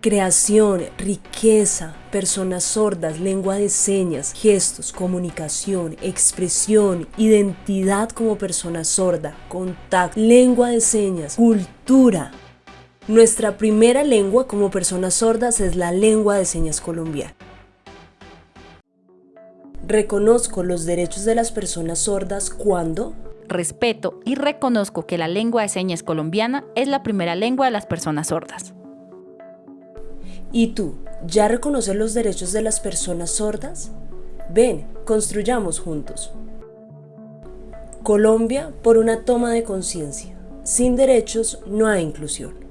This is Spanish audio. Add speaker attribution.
Speaker 1: Creación, riqueza, personas sordas, lengua de señas, gestos, comunicación, expresión, identidad como persona sorda, contacto, lengua de señas, cultura. Nuestra primera lengua como personas sordas es la lengua de señas colombiana. Reconozco los derechos de las personas sordas cuando
Speaker 2: respeto y reconozco que la lengua de señas colombiana es la primera lengua de las personas sordas.
Speaker 1: ¿Y tú, ya reconoces los derechos de las personas sordas? Ven, construyamos juntos. Colombia por una toma de conciencia. Sin derechos no hay inclusión.